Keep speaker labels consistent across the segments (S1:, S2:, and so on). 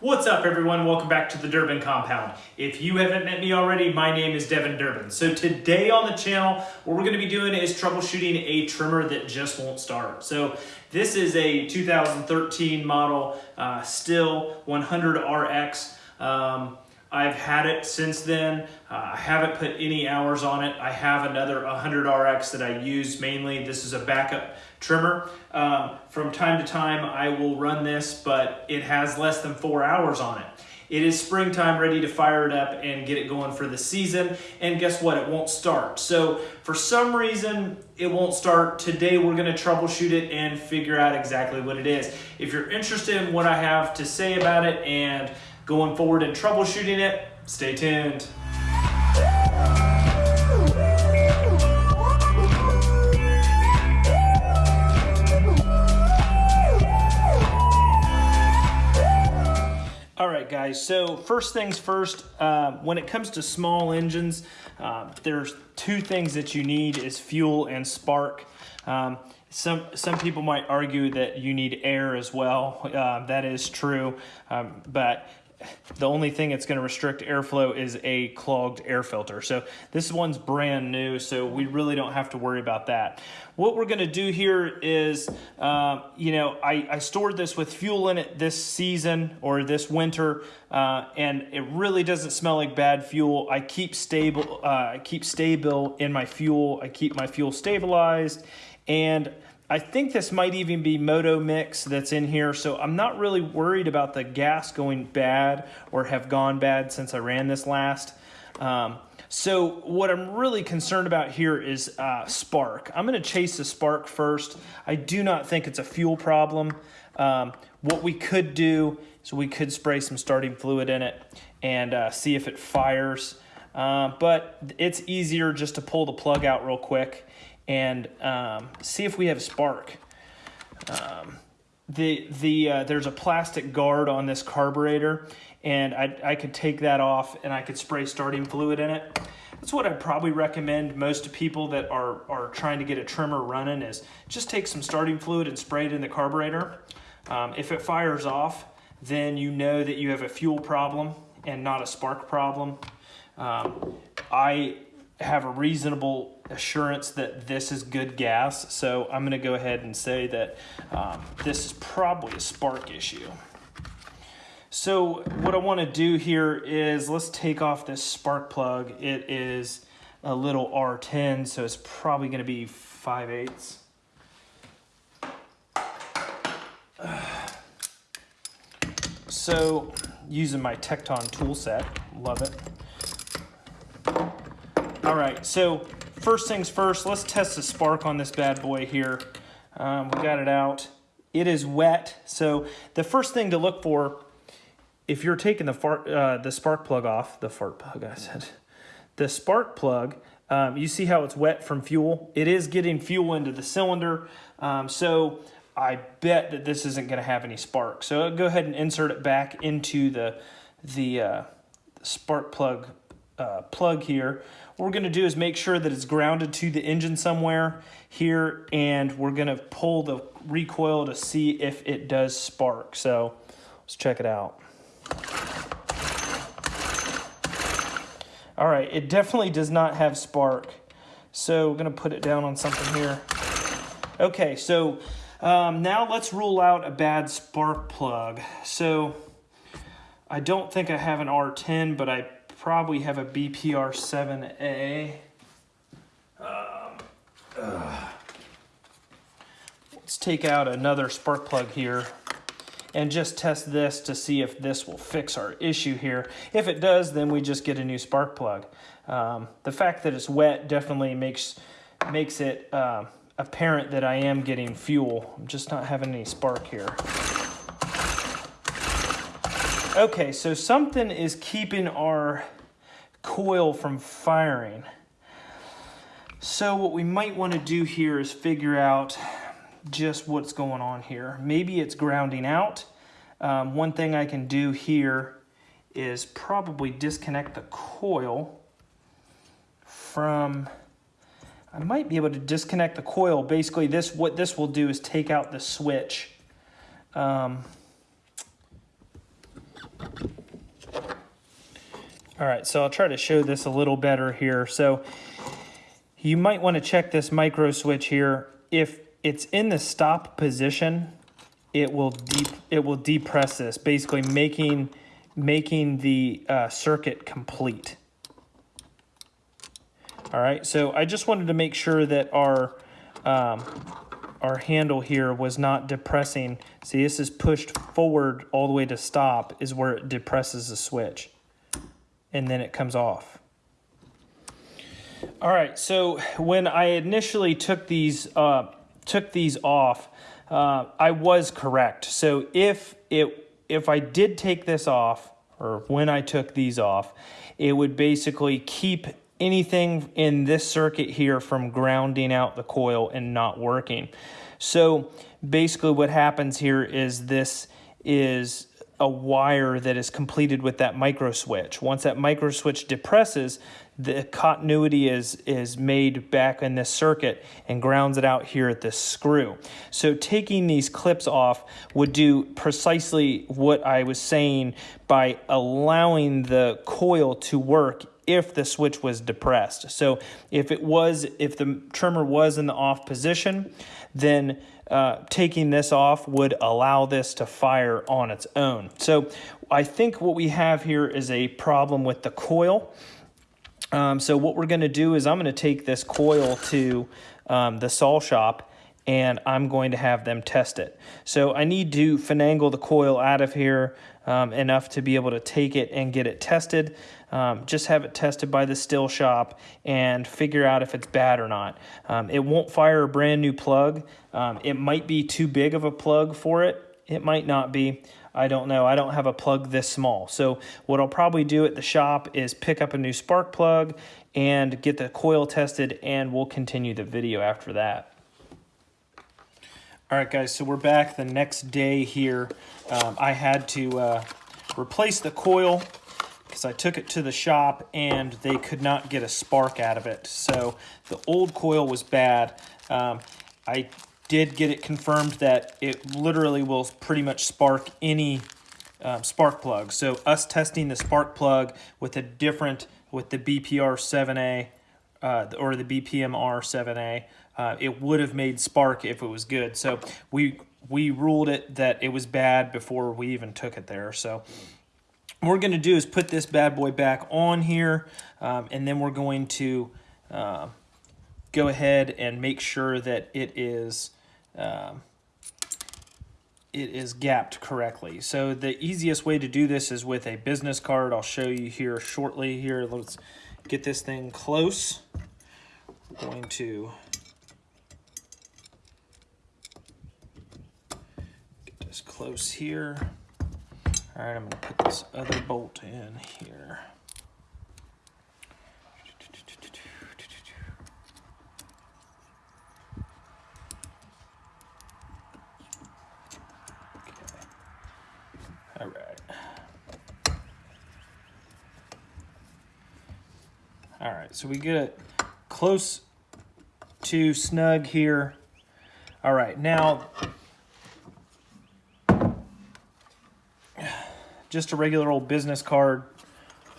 S1: What's up everyone? Welcome back to the Durbin Compound. If you haven't met me already, my name is Devin Durbin. So today on the channel, what we're gonna be doing is troubleshooting a trimmer that just won't start. So this is a 2013 model uh, Stihl 100RX. Um, I've had it since then. Uh, I haven't put any hours on it. I have another 100RX that I use mainly. This is a backup trimmer. Um, from time to time, I will run this, but it has less than four hours on it. It is springtime, ready to fire it up and get it going for the season. And guess what? It won't start. So for some reason, it won't start. Today, we're gonna troubleshoot it and figure out exactly what it is. If you're interested in what I have to say about it and going forward and troubleshooting it, stay tuned. All right, guys, so first things first, uh, when it comes to small engines, uh, there's two things that you need is fuel and spark. Um, some, some people might argue that you need air as well. Uh, that is true, um, but the only thing that's going to restrict airflow is a clogged air filter. So this one's brand new, so we really don't have to worry about that. What we're going to do here is, uh, you know, I, I, stored this with fuel in it this season or this winter, uh, and it really doesn't smell like bad fuel. I keep Sta-Bil, uh, I keep Sta-Bil in my fuel. I keep my fuel stabilized, and I think this might even be Moto Mix that's in here, so I'm not really worried about the gas going bad or have gone bad since I ran this last. Um, so what I'm really concerned about here is uh, spark. I'm gonna chase the spark first. I do not think it's a fuel problem. Um, what we could do is we could spray some starting fluid in it and uh, see if it fires. Uh, but it's easier just to pull the plug out real quick and um, see if we have spark. Um, the the uh, there's a plastic guard on this carburetor and I, I could take that off and I could spray starting fluid in it. That's what I'd probably recommend most to people that are, are trying to get a trimmer running is just take some starting fluid and spray it in the carburetor. Um, if it fires off, then you know that you have a fuel problem and not a spark problem. Um, I have a reasonable assurance that this is good gas. So I'm gonna go ahead and say that um, this is probably a spark issue. So what I wanna do here is let's take off this spark plug. It is a little R10, so it's probably gonna be 5 eighths. So using my Tekton tool set, love it. All right, so first things first, let's test the spark on this bad boy here. Um, we got it out. It is wet, so the first thing to look for, if you're taking the, fart, uh, the spark plug off, the fart plug I said, the spark plug, um, you see how it's wet from fuel? It is getting fuel into the cylinder, um, so I bet that this isn't gonna have any spark. So go ahead and insert it back into the, the uh, spark plug uh, plug here. What we're gonna do is make sure that it's grounded to the engine somewhere here and we're gonna pull the recoil to see if it does spark. So let's check it out. All right, it definitely does not have spark. So we're gonna put it down on something here. Okay, so um, now let's rule out a bad spark plug. So I don't think I have an R10, but I probably have a BPR7A. Um, uh, let's take out another spark plug here and just test this to see if this will fix our issue here. If it does, then we just get a new spark plug. Um, the fact that it's wet definitely makes, makes it uh, apparent that I am getting fuel. I'm just not having any spark here. Okay, so something is keeping our coil from firing. So what we might want to do here is figure out just what's going on here. Maybe it's grounding out. Um, one thing I can do here is probably disconnect the coil from, I might be able to disconnect the coil. Basically this, what this will do is take out the switch. Um, All right, so I'll try to show this a little better here. So you might want to check this micro switch here. If it's in the stop position, it will deep it will depress this, basically making making the uh, circuit complete. All right, so I just wanted to make sure that our um, our handle here was not depressing. See, this is pushed forward all the way to stop is where it depresses the switch and then it comes off. All right, so when I initially took these uh, took these off, uh, I was correct. So if it if I did take this off, or when I took these off, it would basically keep anything in this circuit here from grounding out the coil and not working. So basically what happens here is this is a wire that is completed with that micro switch. Once that micro switch depresses, the continuity is, is made back in this circuit and grounds it out here at this screw. So taking these clips off would do precisely what I was saying by allowing the coil to work if the switch was depressed. So if it was, if the trimmer was in the off position, then uh, taking this off would allow this to fire on its own. So I think what we have here is a problem with the coil. Um, so what we're going to do is I'm going to take this coil to um, the saw shop and I'm going to have them test it. So I need to finagle the coil out of here um, enough to be able to take it and get it tested. Um, just have it tested by the Stihl shop and figure out if it's bad or not. Um, it won't fire a brand new plug. Um, it might be too big of a plug for it. It might not be. I don't know. I don't have a plug this small. So what I'll probably do at the shop is pick up a new spark plug and get the coil tested and we'll continue the video after that. All right, guys, so we're back the next day here. Um, I had to uh, replace the coil because I took it to the shop and they could not get a spark out of it. So the old coil was bad. Um, I did get it confirmed that it literally will pretty much spark any um, spark plug. So us testing the spark plug with a different, with the BPR 7A uh, or the BPMR 7A, uh, it would have made spark if it was good. So we we ruled it that it was bad before we even took it there. So what we're going to do is put this bad boy back on here, um, and then we're going to uh, go ahead and make sure that it is um, it is gapped correctly. So the easiest way to do this is with a business card. I'll show you here shortly. Here, let's get this thing close. We're going to get this close here. All right, I'm gonna put this other bolt in here. All right. All right, so we get it close to snug here. All right, now just a regular old business card.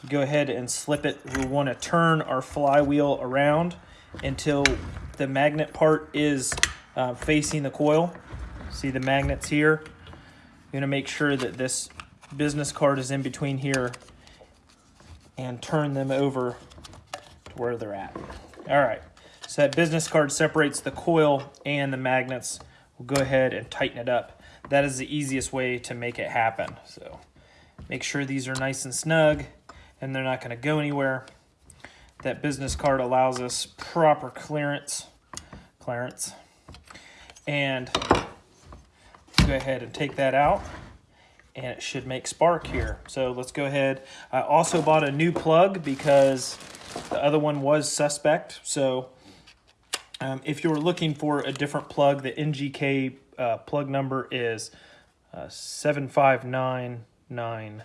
S1: Go ahead and slip it. We want to turn our flywheel around until the magnet part is uh, facing the coil. See the magnets here? You're going to make sure that this business card is in between here and turn them over to where they're at. All right, so that business card separates the coil and the magnets. We'll go ahead and tighten it up. That is the easiest way to make it happen. So Make sure these are nice and snug and they're not going to go anywhere. That business card allows us proper clearance, clearance, and go ahead and take that out and it should make spark here. So let's go ahead. I also bought a new plug because the other one was suspect. So um, if you're looking for a different plug, the NGK uh, plug number is uh, 759 nine,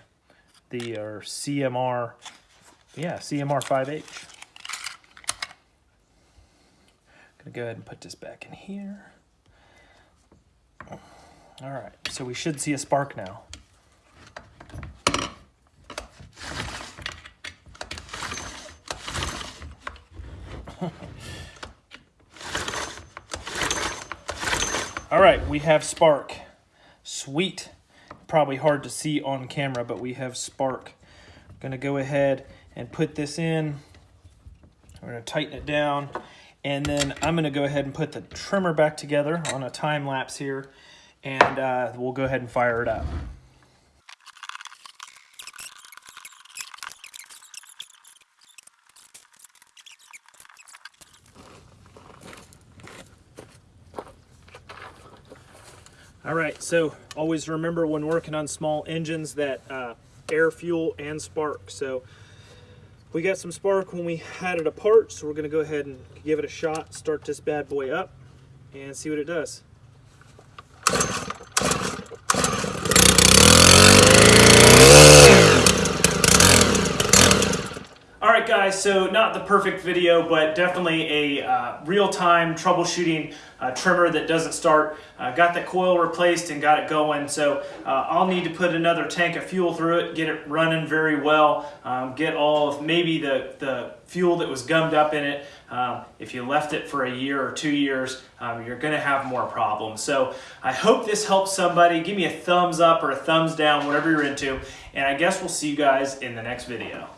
S1: the or CMR, yeah, CMR five H. gonna go ahead and put this back in here. All right, so we should see a spark now. All right, we have spark. Sweet. Probably hard to see on camera, but we have spark. I'm Gonna go ahead and put this in. We're gonna tighten it down. And then I'm gonna go ahead and put the trimmer back together on a time lapse here. And uh, we'll go ahead and fire it up. All right, so always remember when working on small engines that uh, air, fuel, and spark. So we got some spark when we had it apart, so we're gonna go ahead and give it a shot, start this bad boy up, and see what it does. Guys, so not the perfect video, but definitely a uh, real-time troubleshooting uh, trimmer that doesn't start. Uh, got that coil replaced and got it going, so uh, I'll need to put another tank of fuel through it, get it running very well, um, get all of maybe the, the fuel that was gummed up in it. Um, if you left it for a year or two years, um, you're gonna have more problems. So I hope this helps somebody. Give me a thumbs up or a thumbs down, whatever you're into, and I guess we'll see you guys in the next video.